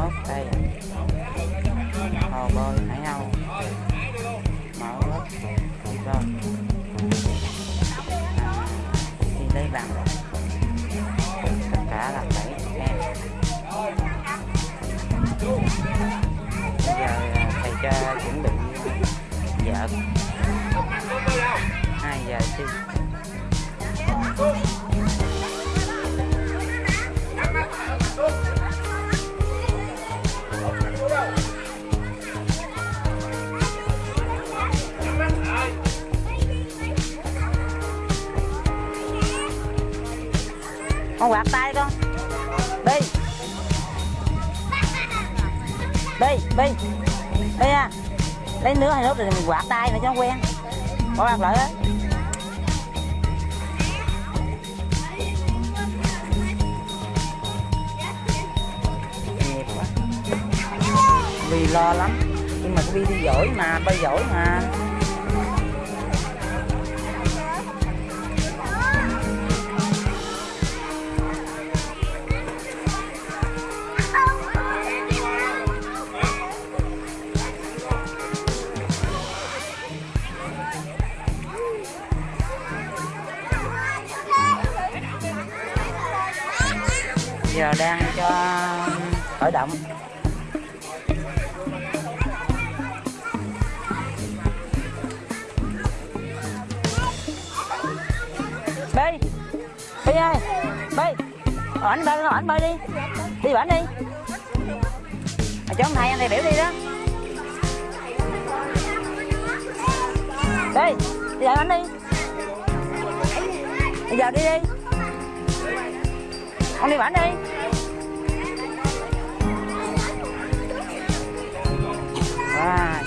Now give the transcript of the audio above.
mất đây hồ bơi hải nhau mở lớp rồi vâng. đi thì đây bằng tất cả là bảy em. Bây giờ à, thầy cho chuẩn bị vợ. Hai giờ chứ. Con quạt tay con. Đi đi đi đi à. Lấy nước hay nước rồi mình quạt tay nữa cho nó quen. Bỏ quạt lại á quá. vì lo lắm. Nhưng mà cái Vi đi giỏi mà bay giỏi mà. Giờ đang cho khởi động. Bi bi ơi bi ảnh ờ, bơi ảnh bơi đi. Đi ảnh đi. Mà cho ông thầy, anh thầy biểu đi đó. Đi đi dạy ảnh đi. Bây giờ đi đi con đi bán đi à